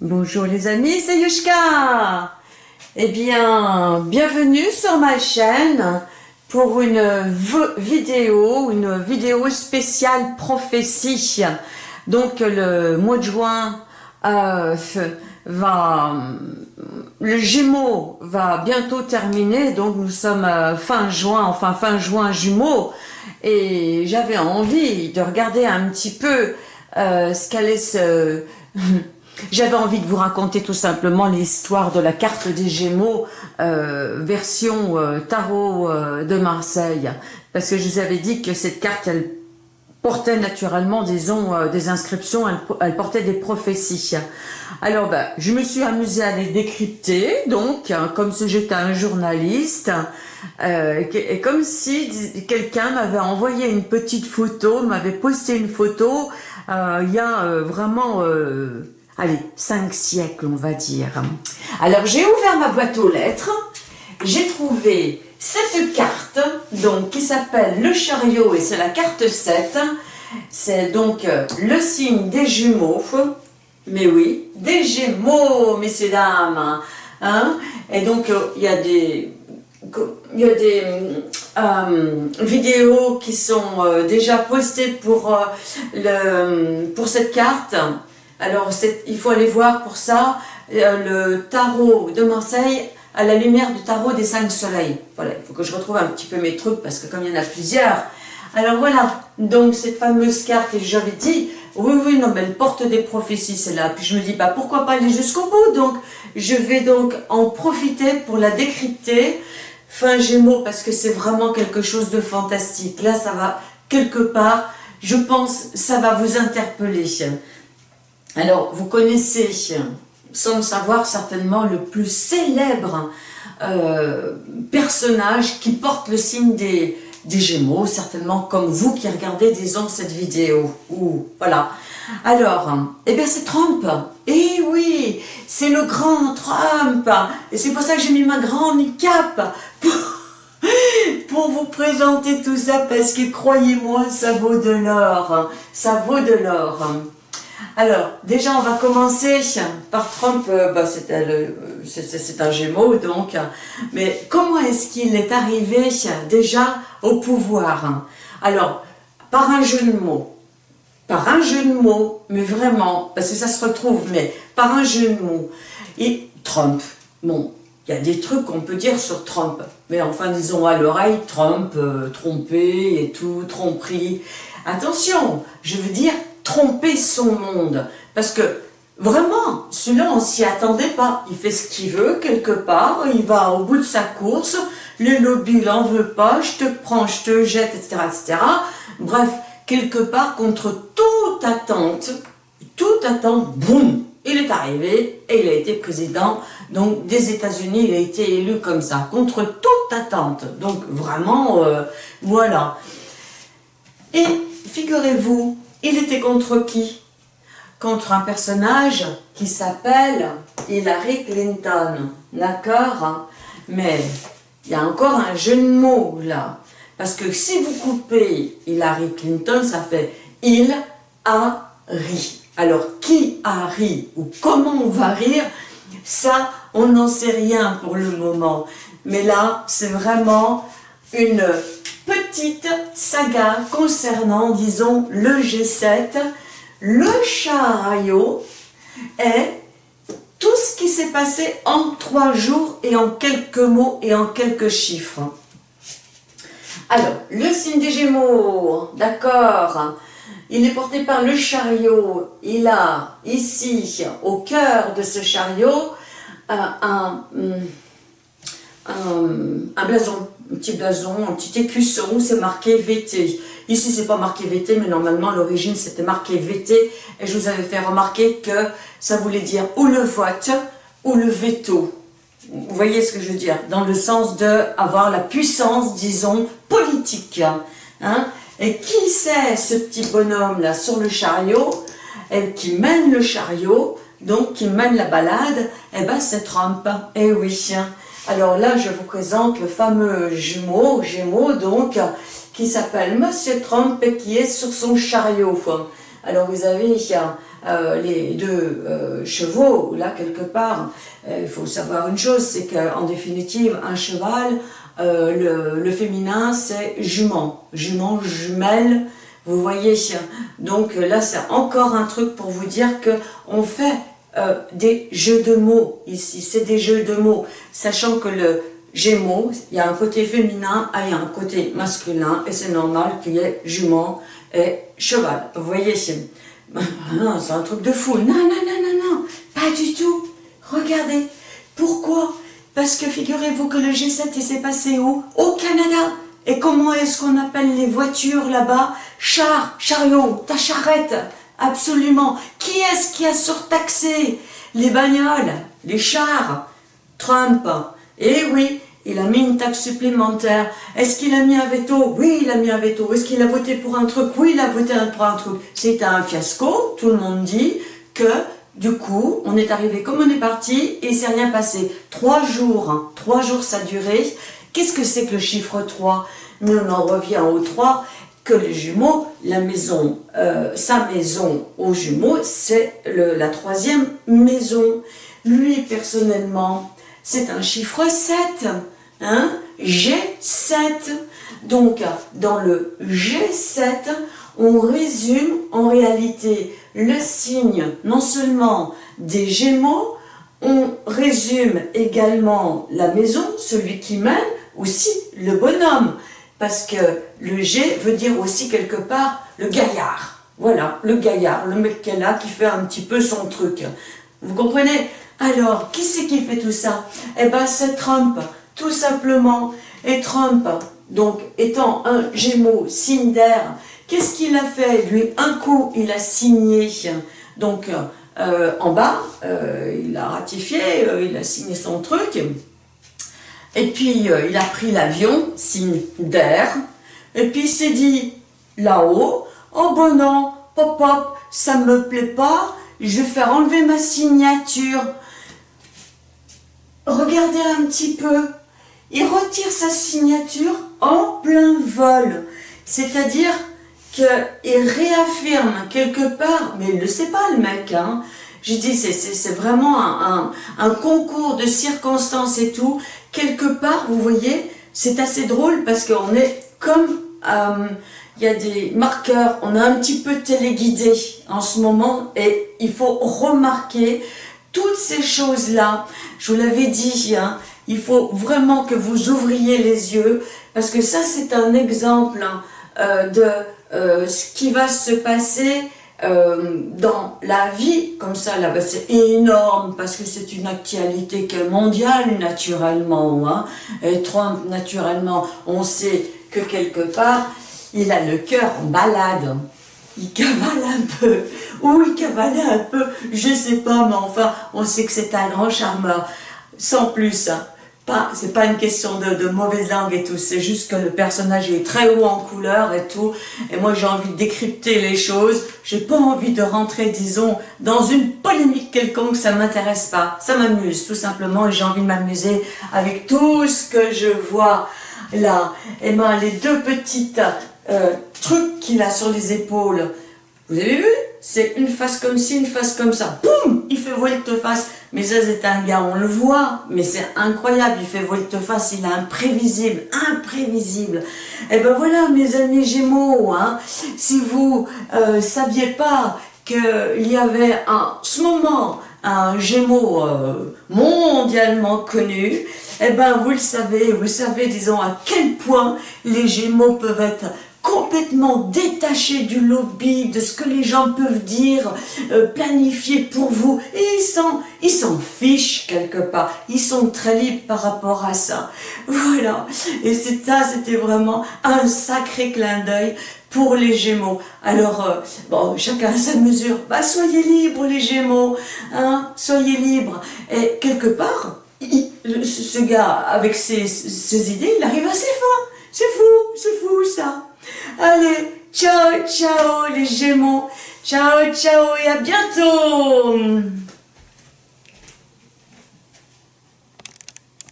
Bonjour les amis, c'est Yushka. Eh bien, bienvenue sur ma chaîne pour une vidéo, une vidéo spéciale prophétie. Donc le mois de juin euh, va, le Gémeaux va bientôt terminer, donc nous sommes euh, fin juin, enfin fin juin jumeaux, et j'avais envie de regarder un petit peu euh, ce qu'allait se... J'avais envie de vous raconter tout simplement l'histoire de la carte des Gémeaux, euh, version euh, tarot euh, de Marseille. Parce que je vous avais dit que cette carte, elle portait naturellement, disons, des inscriptions, elle, portait des prophéties. Alors, ben, je me suis amusée à les décrypter, donc, hein, comme si j'étais un journaliste, et comme si quelqu'un m'avait envoyé une petite photo, m'avait posté une photo, il y a vraiment allez, cinq siècles, on va dire. Alors, j'ai ouvert ma boîte aux lettres, j'ai trouvé cette carte, donc, qui s'appelle le chariot, et c'est la carte 7. C'est donc euh, le signe des jumeaux, mais oui, des gémeaux, messieurs, dames. Hein et donc, euh, il y a des... Euh, vidéos qui sont déjà postées pour cette carte. Alors, il faut aller voir pour ça euh, le tarot de Marseille à la lumière du tarot des cinq soleils. Voilà, il faut que je retrouve un petit peu mes trucs parce que comme il y en a plusieurs. Alors voilà, donc cette fameuse carte, et j'avais dit, oui, oui, non, mais elle porte des prophéties, celle-là. Puis je me dis, bah pourquoi pas aller jusqu'au bout? Donc, je vais donc en profiter pour la décrypter fin Gémeaux parce que c'est vraiment quelque chose de fantastique. Là, ça va quelque part, je pense, ça va vous interpeller. Alors, vous connaissez, sans le savoir certainement, le plus célèbre euh, personnage qui porte le signe des, Gémeaux, certainement comme vous qui regardez, disons, cette vidéo. Ou, voilà. Alors, eh bien c'est Trump. Eh oui, c'est le grand Trump. Et c'est pour ça que j'ai mis ma grande cape pour, pour vous présenter tout ça, parce que croyez-moi, ça vaut de l'or. Ça vaut de l'or. Alors, déjà, on va commencer par Trump, euh, bah, c'est un gémeau, donc, mais comment est-ce qu'il est arrivé déjà au pouvoir? Alors, par un jeu de mots, par un jeu de mots, mais vraiment, parce que ça se retrouve, mais par un jeu de mots, et Trump, bon, il y a des trucs qu'on peut dire sur Trump, mais enfin, disons à l'oreille, Trump, euh, trompé et tout, tromperie. Attention, je veux dire, tromper son monde. Parce que vraiment, celui-là, on s'y attendait pas. Il fait ce qu'il veut quelque part, il va au bout de sa course, le lobby l'en veut pas, je te prends, je te jette, etc., etc. Bref, quelque part, contre toute attente, toute attente, boum, il est arrivé et il a été président donc des États-Unis, il a été élu comme ça, contre toute attente. Donc vraiment, euh, voilà. Et figurez-vous, il était contre qui? Contre un personnage qui s'appelle Hillary Clinton, d'accord? Mais il y a encore un jeu de mots là. Parce que si vous coupez Hillary Clinton, ça fait il a ri. Alors qui a ri ou comment on va rire, ça on n'en sait rien pour le moment. Mais là, c'est vraiment une saga concernant, disons, le G7, le chariot et tout ce qui s'est passé en trois jours et en quelques mots et en quelques chiffres. Alors, le signe des Gémeaux, d'accord, il est porté par le chariot. Il a ici, au cœur de ce chariot, euh, un, un, un blason un petit blason, un petit écusson, c'est marqué VT. Ici, c'est pas marqué VT, mais normalement, l'origine, c'était marqué VT. Et je vous avais fait remarquer que ça voulait dire ou le vote ou le veto. Vous voyez ce que je veux dire? Dans le sens de avoir la puissance, disons, politique. Hein et qui c'est ce petit bonhomme-là sur le chariot? Et qui mène le chariot, donc qui mène la balade? Eh ben, c'est Trump. Eh oui. Alors là, je vous présente le fameux jumeau, Gémeaux donc, qui s'appelle Monsieur Trump et qui est sur son chariot. Alors vous avez euh, les deux euh, chevaux, là, quelque part. Euh, il faut savoir une chose, c'est qu'en définitive, un cheval, le, le, féminin, c'est jument. Jument, jumelle, vous voyez. Donc là, c'est encore un truc pour vous dire que on fait des jeux de mots ici. C'est des jeux de mots, sachant que le Gémeaux, il y a un côté féminin et il y a un côté masculin, et c'est normal qu'il y ait jument et cheval. Vous voyez, c'est un truc de fou. Non, non, non, non, non, pas du tout. Regardez. Pourquoi? Parce que figurez-vous que le G7, il s'est passé où? Au Canada. Et comment est-ce qu'on appelle les voitures là-bas? Char, chariot, ta charrette. Absolument. Qui est-ce qui a surtaxé les bagnoles, les chars? Trump. Eh oui, il a mis une taxe supplémentaire. Est-ce qu'il a mis un veto? Oui, il a mis un veto. Est-ce qu'il a voté pour un truc? Oui, il a voté pour un truc. C'est un fiasco. Tout le monde dit que, du coup, on est arrivé comme on est parti et il s'est rien passé. Trois jours, hein. trois jours ça a duré. Qu'est-ce que c'est que le chiffre 3 Mais on en revient au 3 que les jumeaux, la maison, euh, sa maison aux jumeaux, c'est la troisième maison. Lui, personnellement, c'est un chiffre 7. Hein G7. Donc, dans le G7, on résume en réalité le signe non seulement des Gémeaux, on résume également la maison, celui qui mène, aussi le bonhomme. Parce que le G veut dire aussi quelque part le gaillard. Voilà, le gaillard, le mec qui est là, qui fait un petit peu son truc. Vous comprenez? Alors, qui c'est qui fait tout ça? Eh bien, c'est Trump, tout simplement. Et Trump, donc, étant un gémeau, signe d'air, qu'est-ce qu'il a fait? Lui, un coup, il a signé, donc, euh, en bas, euh, il a ratifié, euh, il a signé son truc, et puis il a pris l'avion, signe d'air, et puis il s'est dit, là-haut, oh bon non, pop pop, ça me plaît pas, je vais faire enlever ma signature, regardez un petit peu, il retire sa signature en plein vol. C'est-à-dire qu'il réaffirme quelque part, mais il ne le sait pas le mec, hein. J'ai dit, c'est vraiment un, concours de circonstances et tout. Quelque part, vous voyez, c'est assez drôle parce qu'on est comme... Euh, il y a des marqueurs, on a un petit peu téléguidé en ce moment et il faut remarquer toutes ces choses-là, je vous l'avais dit, hein, il faut vraiment que vous ouvriez les yeux, parce que ça c'est un exemple hein, euh, de euh, ce qui va se passer euh, dans la vie, comme ça, là, c'est énorme, parce que c'est une actualité qui est mondiale, naturellement, hein, et Trump, naturellement, on sait que quelque part, il a le cœur en balade, il cavale un peu, ou il cavalait un peu, je sais pas, mais enfin, on sait que c'est un grand charmeur, sans plus, hein. Pas, c'est pas une question de, mauvaise langue et tout, c'est juste que le personnage est très haut en couleur et tout, et moi j'ai envie de décrypter les choses, j'ai pas envie de rentrer, disons, dans une polémique quelconque, ça m'intéresse pas, ça m'amuse tout simplement, et j'ai envie de m'amuser avec tout ce que je vois là, et ben les deux petites euh, truc qu'il a sur les épaules. Vous avez vu? C'est une face comme ci, une face comme ça. Boum Il fait volte-face. Mais ça, c'est un gars, on le voit, mais c'est incroyable. Il fait volte-face, il est imprévisible, imprévisible. Et eh ben voilà, mes amis Gémeaux, hein, si vous euh, saviez pas qu'il y avait en ce moment un Gémeaux euh, mondialement connu, eh ben vous le savez, vous savez, disons, à quel point les Gémeaux peuvent être complètement détaché du lobby, de ce que les gens peuvent dire, euh, planifier pour vous. Et ils s'en fichent quelque part. Ils sont très libres par rapport à ça. Voilà. Et ça, c'était vraiment un sacré clin d'œil pour les Gémeaux. Alors, euh, bon, chacun à sa mesure. Bah, soyez libres les Gémeaux, hein, soyez libres. Et quelque part, ce gars, avec ses, ses idées, il arrive assez fort. C'est fou, c'est fou ça. Allez, ciao, ciao les Gémeaux. Ciao, ciao et à bientôt